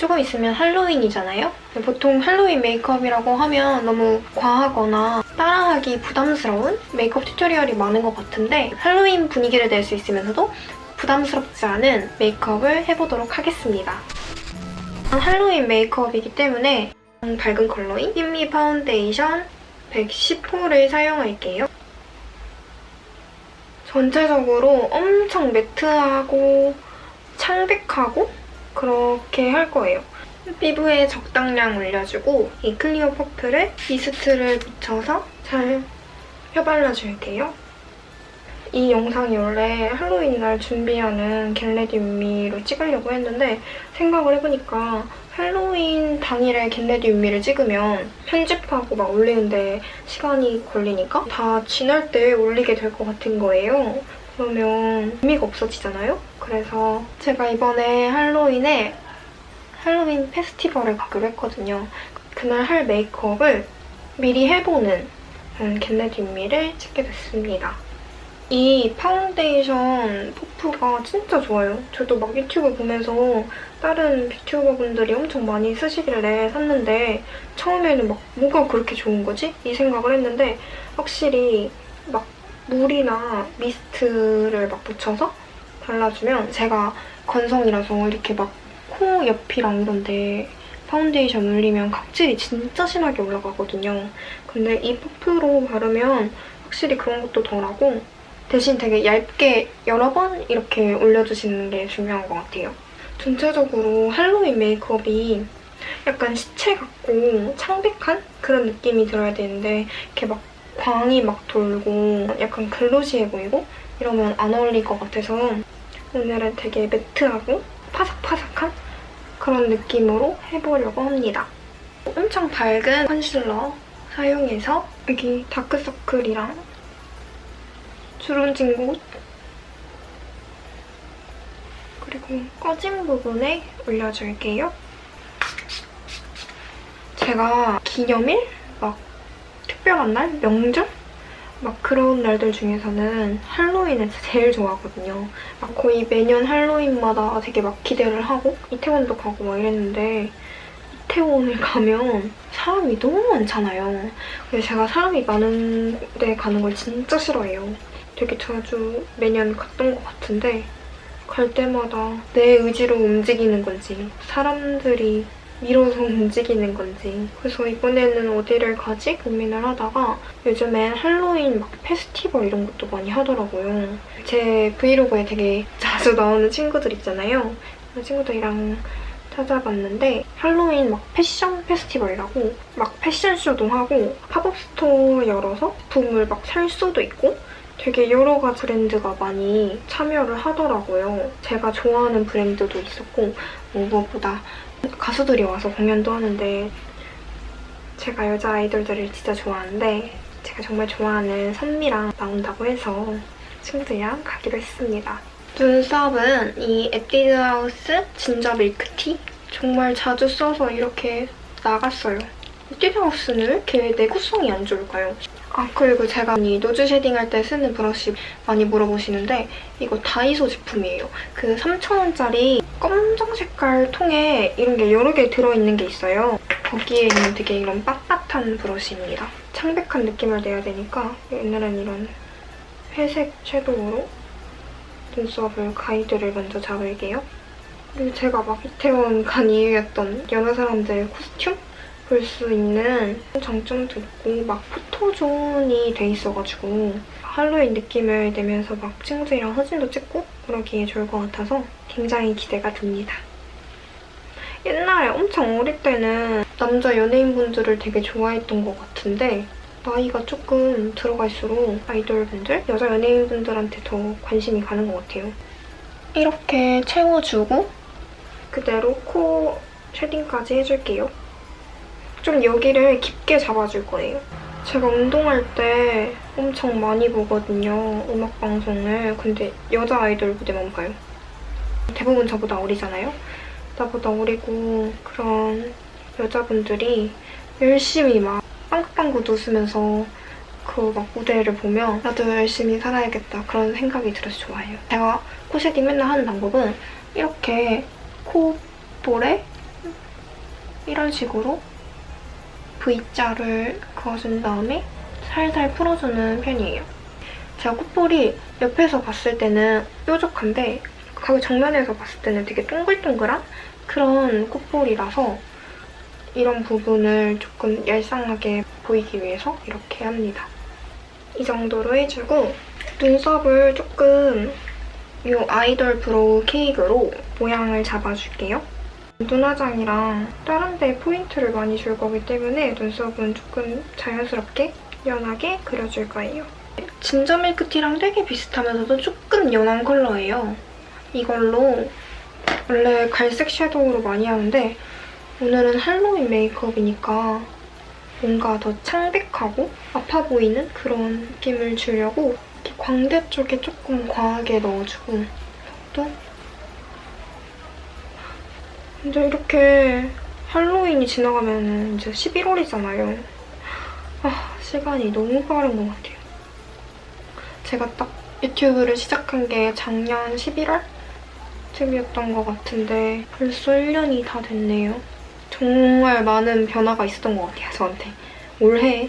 조금 있으면 할로윈이잖아요? 보통 할로윈 메이크업이라고 하면 너무 과하거나 따라하기 부담스러운 메이크업 tutorial이 많은 것 같은데 할로윈 분위기를 낼 수 있으면서도 부담스럽지 않은 메이크업을 해보도록 하겠습니다. 할로윈 메이크업이기 때문에 밝은 컬러인 흰미 파운데이션 110호를 사용할게요. 전체적으로 엄청 matte하고 창백하고 그렇게 할 거예요. 피부에 적당량 올려주고 이 클리오 퍼프에 mist를 묻혀서 잘 펴발라줄게요. 이 영상이 원래 할로윈 날 준비하는 get ready with me로 찍으려고 했는데 생각을 해보니까 할로윈 당일에 get ready with me를 찍으면 편집하고 막 올리는데 시간이 걸리니까 다 지날 때 올리게 될 것 같은 거예요. 그러면 의미가 없어지잖아요? 그래서 제가 이번에 할로윈에 할로윈 페스티벌을 가기로 했거든요. 그날 할 메이크업을 미리 해보는 get ready with me를 찍게 됐습니다. 이 파운데이션 퍼프가 진짜 좋아요. 저도 막 유튜브 보면서 다른 뷰튜버분들이 엄청 많이 쓰시길래 샀는데 처음에는 막 뭐가 그렇게 좋은 거지? 이 생각을 했는데 확실히 막 물이나 mist를 막 묻혀서 발라주면 제가 건성이라서 이렇게 막 코 옆이랑 이런 데 파운데이션 올리면 각질이 진짜 심하게 올라가거든요. 근데 이 퍼프로 바르면 확실히 그런 것도 덜하고 대신 되게 얇게 여러 번 이렇게 올려주시는 게 중요한 것 같아요. 전체적으로 할로윈 메이크업이 약간 시체 같고 창백한 그런 느낌이 들어야 되는데 이렇게 막 광이 막 돌고 약간 글로시해 보이고 이러면 안 어울릴 것 같아서 오늘은 되게 매트하고 파삭파삭한 그런 느낌으로 해보려고 합니다. 엄청 밝은 컨실러 사용해서 여기 다크서클이랑 주름진 곳 그리고 꺼진 부분에 올려줄게요. 제가 기념일? 막 특별한 날? 명절? 막 그런 날들 중에서는 할로윈을 제일 좋아하거든요. 막 거의 매년 할로윈마다 되게 막 기대를 하고 이태원도 가고 막 이랬는데 이태원을 가면 사람이 너무 많잖아요. 근데 제가 사람이 많은 데 가는 걸 진짜 싫어해요. 되게 자주 매년 갔던 것 같은데 갈 때마다 내 의지로 움직이는 건지 사람들이 밀어서 움직이는 건지 그래서 이번에는 어디를 가지 고민을 하다가 요즘엔 할로윈 막 페스티벌 이런 것도 많이 하더라고요. 제 vlog에 되게 자주 나오는 친구들 있잖아요. 그 친구들이랑 찾아봤는데 할로윈 막 패션 페스티벌이라고 막 패션쇼도 하고 pop-up store 열어서 붐을 막 살 수도 있고 되게 여러 가지 브랜드가 많이 참여를 하더라고요. 제가 좋아하는 브랜드도 있었고 뭐 무엇보다 가수들이 와서 공연도 하는데 제가 여자 아이돌들을 진짜 좋아하는데 제가 정말 좋아하는 선미랑 나온다고 해서 친구들이랑 가기로 했습니다. 눈썹은 이 에뛰드하우스 진저 밀크티 정말 자주 써서 이렇게 나갔어요. 에뛰드하우스는 왜 이렇게 내구성이 안 좋을까요? 아 그리고 제가 이 nose shading 할 때 쓰는 브러쉬 많이 물어보시는데 이거 다이소 제품이에요. 그 3,000원짜리 검정 색깔 통에 이런 게 여러 개 들어있는 게 있어요. 거기에 있는 되게 이런 빳빳한 브러쉬입니다. 창백한 느낌을 내야 되니까 오늘은 이런 회색 섀도우로 눈썹을 가이드를 먼저 잡을게요. 그리고 제가 막 이태원 간 이유였던 여러 사람들 costume? 볼 수 있는 장점도 있고 막 포토존이 돼 있어가지고 할로윈 느낌을 내면서 막 친구들이랑 사진도 찍고 그러기에 좋을 것 같아서 굉장히 기대가 됩니다. 옛날에 엄청 어릴 때는 남자 연예인분들을 되게 좋아했던 것 같은데 나이가 조금 들어갈수록 아이돌분들, 여자 연예인분들한테 더 관심이 가는 것 같아요. 이렇게 채워주고 그대로 코 쉐딩까지 해줄게요. 좀 여기를 깊게 잡아줄 거예요. 제가 운동할 때 엄청 많이 보거든요, 음악 방송을. 근데 여자 아이돌 무대만 봐요. 대부분 저보다 어리잖아요? 나보다 어리고 그런 여자분들이 열심히 막 빵긋빵긋 웃으면서 그 막 무대를 보면 나도 열심히 살아야겠다 그런 생각이 들어서 좋아해요. 제가 코 shading 맨날 하는 방법은 이렇게 콧볼에 이런 식으로 V자를 그어준 다음에 살살 풀어주는 편이에요. 제가 콧볼이 옆에서 봤을 때는 뾰족한데 가게 정면에서 봤을 때는 되게 동글동글한 그런 콧볼이라서 이런 부분을 조금 얄쌍하게 보이기 위해서 이렇게 합니다. 이 정도로 해주고 눈썹을 조금 이 아이돌 브로우 케이크로 모양을 잡아줄게요. 눈화장이랑 다른 데 포인트를 많이 줄 거기 때문에 눈썹은 조금 자연스럽게 연하게 그려줄 거예요. 진저 밀크티랑 되게 비슷하면서도 조금 연한 컬러예요. 이걸로 원래 갈색 섀도우로 많이 하는데 오늘은 할로윈 메이크업이니까 뭔가 더 창백하고 아파 보이는 그런 느낌을 주려고 광대 쪽에 조금 과하게 넣어주고 또 이제 이렇게 할로윈이 지나가면 이제 11월이잖아요. 아, 시간이 너무 빠른 것 같아요. 제가 딱 유튜브를 시작한 게 작년 11월? 쯤이었던 것 같은데 벌써 1년이 다 됐네요. 정말 많은 변화가 있었던 것 같아요, 저한테. 올해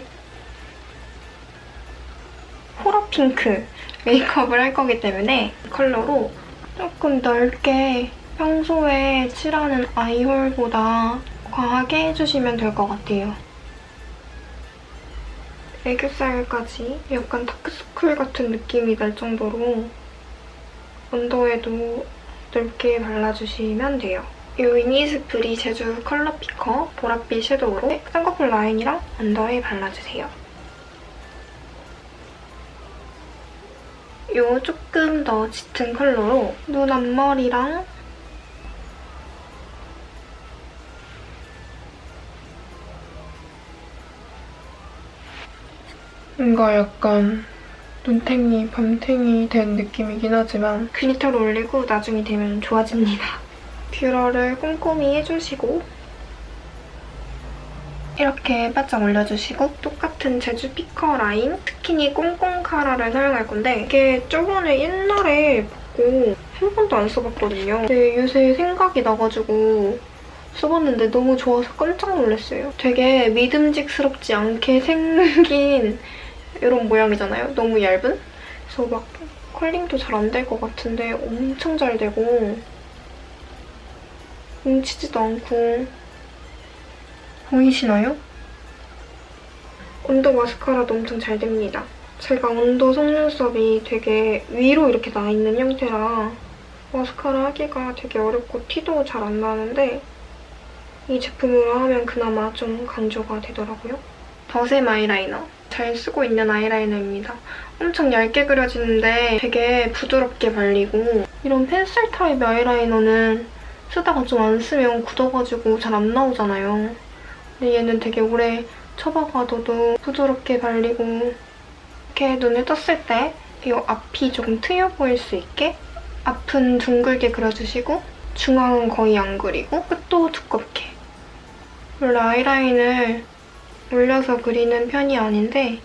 호러 핑크 메이크업을 할 거기 때문에 이 컬러로 조금 넓게 평소에 칠하는 아이홀보다 과하게 해주시면 될 것 같아요. 애교살까지 약간 다크서클 같은 느낌이 날 정도로 언더에도 넓게 발라주시면 돼요. 이 이니스프리 제주 컬러 피커 보랏빛 섀도우로 쌍꺼풀 라인이랑 언더에 발라주세요. 이 조금 더 짙은 컬러로 눈 앞머리랑 뭔가 약간 눈탱이, 밤탱이 된 느낌이긴 하지만 글리터를 올리고 나중이 되면 좋아집니다. 뷰러를 꼼꼼히 해주시고 이렇게 바짝 올려주시고 똑같은 제주 피커 라인 스키니 꼼꼼카라를 사용할 건데 이게 저번에 옛날에 받고 한 번도 안 써봤거든요. 근데 요새 생각이 나가지고 써봤는데 너무 좋아서 깜짝 놀랐어요. 되게 믿음직스럽지 않게 생긴 이런 모양이잖아요. 너무 얇은? 그래서 막 컬링도 잘 안 될 것 같은데 엄청 잘 되고 뭉치지도 않고 보이시나요? 언더 마스카라도 엄청 잘 됩니다. 제가 언더 속눈썹이 되게 위로 이렇게 나 있는 형태라 마스카라 하기가 되게 어렵고 티도 잘 안 나는데 이 제품으로 하면 그나마 좀 강조가 되더라고요. 더샘 아이라이너. 잘 쓰고 있는 아이라이너입니다. 엄청 얇게 그려지는데 되게 부드럽게 발리고 이런 펜슬 타입 아이라이너는 쓰다가 좀 안 쓰면 굳어가지고 잘 안 나오잖아요. 근데 얘는 되게 오래 쳐박아둬도 부드럽게 발리고 이렇게 눈을 떴을 때 이 앞이 조금 트여 보일 수 있게 앞은 둥글게 그려주시고 중앙은 거의 안 그리고 끝도 두껍게 원래 아이라인을 올려서 그리는 편이 아닌데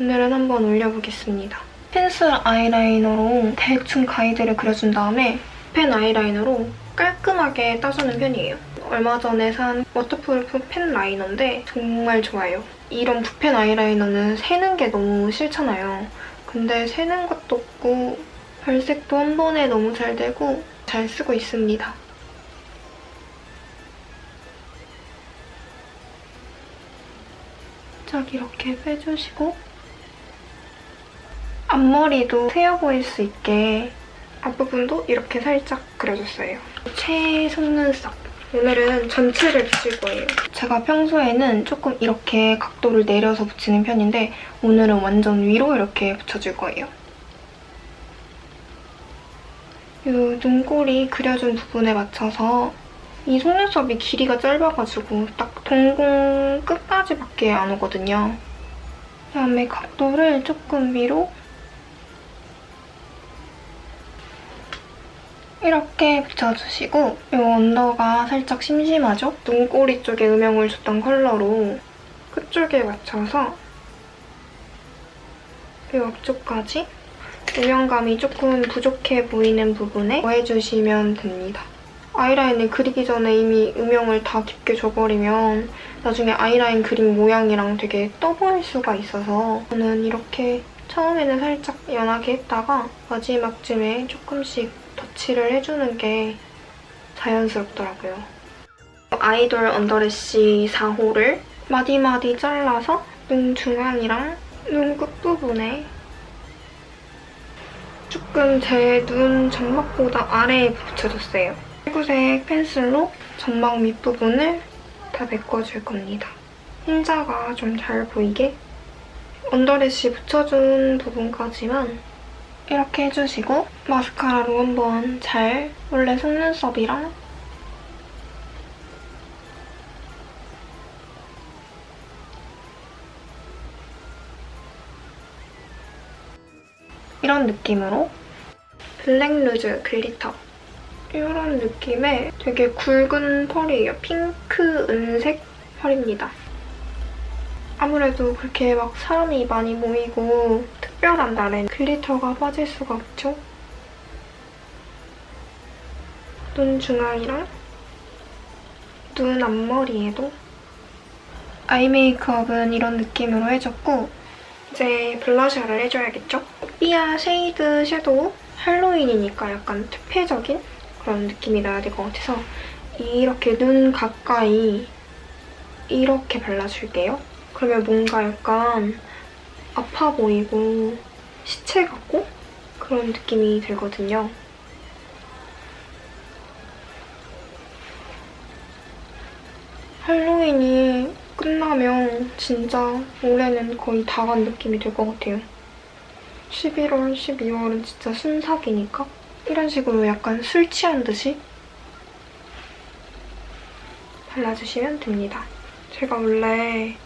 오늘은 한번 올려보겠습니다. 펜슬 아이라이너로 대충 가이드를 그려준 다음에 펜 아이라이너로 깔끔하게 따주는 편이에요. 얼마 전에 산 워터프루프 펜 라이너인데 정말 좋아요. 이런 붓펜 아이라이너는 새는 게 너무 싫잖아요. 근데 새는 것도 없고 발색도 한 번에 너무 잘 되고 잘 쓰고 있습니다. 살짝 이렇게 빼주시고 앞머리도 트여 보일 수 있게 앞부분도 이렇게 살짝 그려줬어요. 최 속눈썹. 오늘은 전체를 붙일 거예요. 제가 평소에는 조금 이렇게 각도를 내려서 붙이는 편인데 오늘은 완전 위로 이렇게 붙여줄 거예요. 이 눈꼬리 그려준 부분에 맞춰서 이 속눈썹이 길이가 짧아가지고 딱 동공 끝까지밖에 안 오거든요. 그다음에 각도를 조금 위로 이렇게 붙여주시고 이 언더가 살짝 심심하죠? 눈꼬리 쪽에 음영을 줬던 컬러로 끝쪽에 맞춰서 이 앞쪽까지 음영감이 조금 부족해 보이는 부분에 더해주시면 됩니다. 아이라인을 그리기 전에 이미 음영을 다 깊게 줘버리면 나중에 아이라인 그림 모양이랑 되게 떠 보일 수가 있어서 저는 이렇게 처음에는 살짝 연하게 했다가 마지막쯤에 조금씩 덧칠을 해주는 게 자연스럽더라고요. 아이돌 언더래쉬 4호를 마디마디 잘라서 눈 중앙이랑 눈 끝부분에 조금 제 눈 점막보다 아래에 붙여줬어요. 피구색 펜슬로 점막 밑부분을 다 메꿔줄 겁니다. 흰자가 좀 잘 보이게 언더래쉬 붙여준 부분까지만 이렇게 해주시고 마스카라로 한번 잘 원래 속눈썹이랑 이런 느낌으로 블랙 루즈 글리터 이런 느낌의 되게 굵은 펄이에요. 핑크 은색 펄입니다. 아무래도 그렇게 막 사람이 많이 모이고 특별한 날엔 글리터가 빠질 수가 없죠. 눈 중앙이랑 눈 앞머리에도 아이 메이크업은 이런 느낌으로 해줬고 이제 블러셔를 해줘야겠죠? 삐아 쉐이드 섀도우 할로윈이니까 약간 퇴폐적인 그런 느낌이 나야 될 것 같아서 이렇게 눈 가까이 이렇게 발라줄게요. 그러면 뭔가 약간 아파 보이고 시체 같고 그런 느낌이 들거든요. 할로윈이 끝나면 진짜 올해는 거의 다 간 느낌이 될것 같아요. 11월, 12월은 진짜 순삭이니까 이런 식으로 약간 술 취한 듯이 발라주시면 됩니다. 제가 원래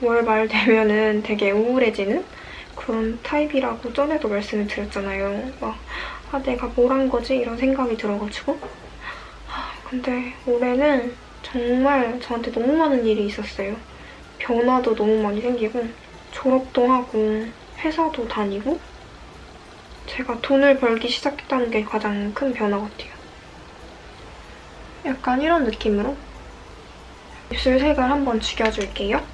월말 되면은 되게 우울해지는 그런 타입이라고 전에도 말씀을 드렸잖아요. 막, 아, 내가 뭘 한 거지? 이런 생각이 들어가지고. 아, 근데 올해는 정말 저한테 너무 많은 일이 있었어요. 변화도 너무 많이 생기고 졸업도 하고 회사도 다니고 제가 돈을 벌기 시작했다는 게 가장 큰 변화 같아요. 약간 이런 느낌으로 입술 색을 한번 죽여줄게요.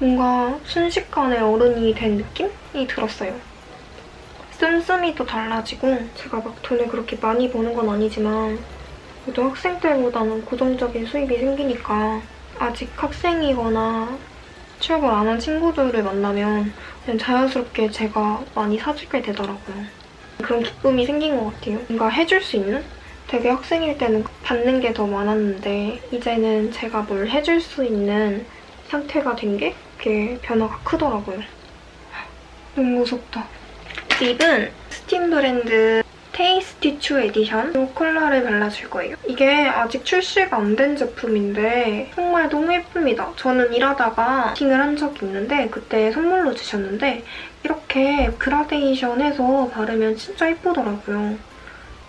뭔가 순식간에 어른이 된 느낌이 들었어요. 씀씀이도 달라지고 제가 막 돈을 그렇게 많이 버는 건 아니지만 그래도 학생 때보다는 고정적인 수입이 생기니까 아직 학생이거나 취업을 안 한 친구들을 만나면 그냥 자연스럽게 제가 많이 사주게 되더라고요. 그런 기쁨이 생긴 것 같아요. 뭔가 해줄 수 있는? 되게 학생일 때는 받는 게 더 많았는데 이제는 제가 뭘 해줄 수 있는 상태가 된 게 그게 변화가 크더라고요. 너무 무섭다. 립은 스팀 브랜드 테이스티 추 에디션 이 컬러를 발라줄 거예요. 이게 아직 출시가 안 된 제품인데 정말 너무 예쁩니다. 저는 일하다가 미팅을 한 적이 있는데 그때 선물로 주셨는데 이렇게 그라데이션 해서 바르면 진짜 예쁘더라고요.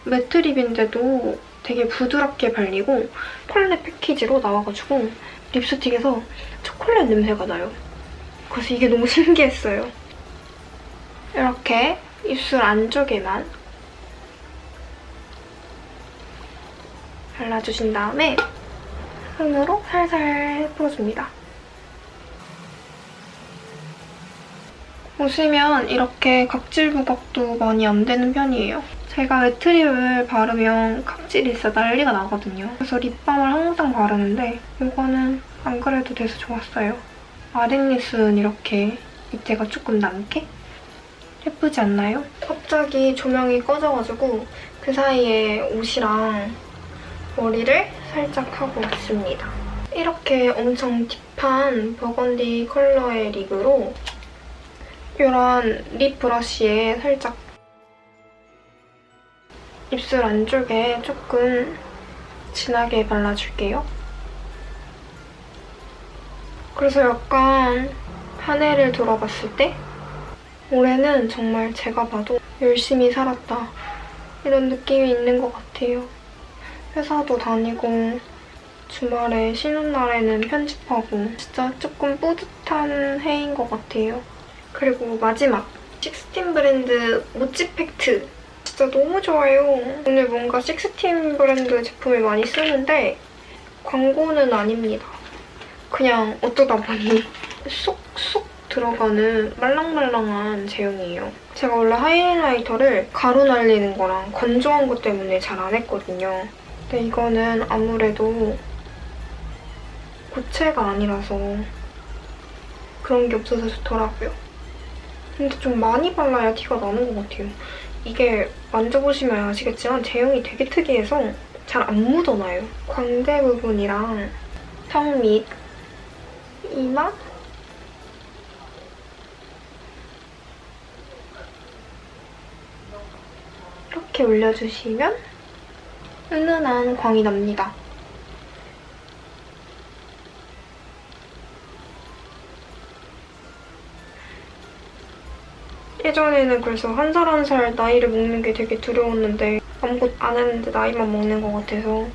매트 립인데도 되게 부드럽게 발리고 초콜릿 패키지로 나와가지고 립스틱에서 초콜릿 냄새가 나요. 그래서 이게 너무 신기했어요. 이렇게 입술 안쪽에만 발라주신 다음에 손으로 살살 풀어줍니다. 보시면 이렇게 각질 부각도 많이 안 되는 편이에요. 제가 매트립을 바르면 각질이 진짜 난리가 나거든요. 그래서 립밤을 항상 바르는데 이거는 안 그래도 돼서 좋았어요. 아랫입술은 이렇게 밑에가 조금 남게? 예쁘지 않나요? 갑자기 조명이 꺼져가지고 그 사이에 옷이랑 머리를 살짝 하고 있습니다. 이렇게 엄청 딥한 버건디 컬러의 립으로 이런 립 브러쉬에 살짝 입술 안쪽에 조금 진하게 발라줄게요. 그래서 약간 한 해를 돌아봤을 때 올해는 정말 제가 봐도 열심히 살았다 이런 느낌이 있는 것 같아요. 회사도 다니고 주말에 쉬는 날에는 편집하고 진짜 조금 뿌듯한 해인 것 같아요. 그리고 마지막 식스틴 브랜드 모찌 팩트 진짜 너무 좋아요. 오늘 뭔가 식스팀 브랜드 제품을 많이 쓰는데 광고는 아닙니다. 그냥 어쩌다 보니 쏙쏙 들어가는 말랑말랑한 제형이에요. 제가 원래 하이라이터를 가루 날리는 거랑 건조한 것 때문에 잘 안 했거든요. 근데 이거는 아무래도 고체가 아니라서 그런 게 없어서 좋더라고요. 근데 좀 많이 발라야 티가 나는 것 같아요. 이게 만져보시면 아시겠지만 제형이 되게 특이해서 잘 안 묻어나요. 광대 부분이랑 턱 밑, 이마, 이렇게 올려주시면 은은한 광이 납니다. 예전에는 그래서 한 살 한 살 나이를 먹는 게 되게 두려웠는데 아무것도 안 했는데 나이만 먹는 것 같아서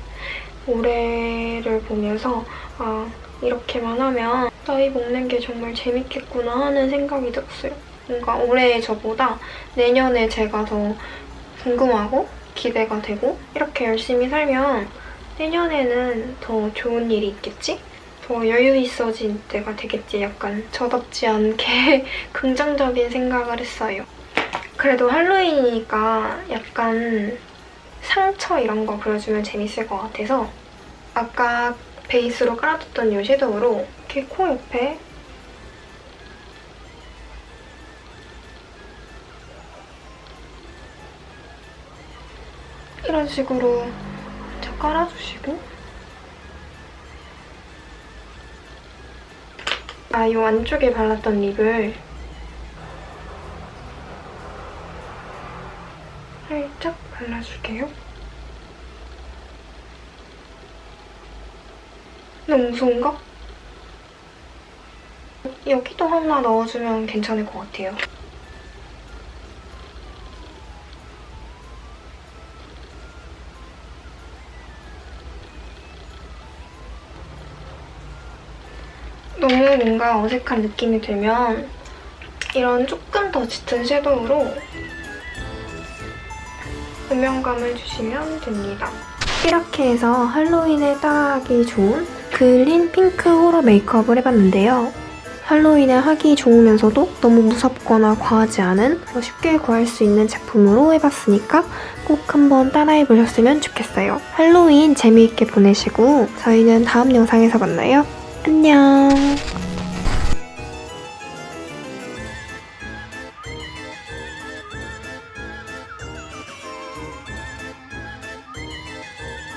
올해를 보면서 아 이렇게만 하면 나이 먹는 게 정말 재밌겠구나 하는 생각이 들었어요. 뭔가 올해 저보다 내년에 제가 더 궁금하고 기대가 되고 이렇게 열심히 살면 내년에는 더 좋은 일이 있겠지? 더 여유 있어진 때가 되겠지 약간 저답지 않게 긍정적인 생각을 했어요. 그래도 할로윈이니까 약간 상처 이런 거 그려주면 재밌을 것 같아서 아까 베이스로 깔아뒀던 이 섀도우로 이렇게 코 옆에 이런 식으로 자 깔아주시고 아, 이 안쪽에 발랐던 립을 살짝 발라줄게요. 너무 무서운가? 여기도 하나 넣어주면 괜찮을 것 같아요. 너무 뭔가 어색한 느낌이 들면 이런 조금 더 짙은 섀도우로 음영감을 주시면 됩니다. 이렇게 해서 할로윈에 따라하기 좋은 그린 핑크 호러 메이크업을 해봤는데요. 할로윈에 하기 좋으면서도 너무 무섭거나 과하지 않은 쉽게 구할 수 있는 제품으로 해봤으니까 꼭 한번 따라해보셨으면 좋겠어요. 할로윈 재미있게 보내시고 저희는 다음 영상에서 만나요. 안녕